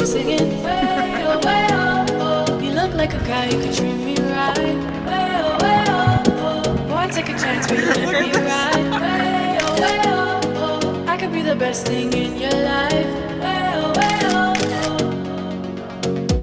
me singing. Way oh, way oh, oh. You look like a guy who could treat me right. Way oh, way oh, oh. Boy, take a chance, will you let me ride? Way oh, way oh, oh. I could be the best thing in your life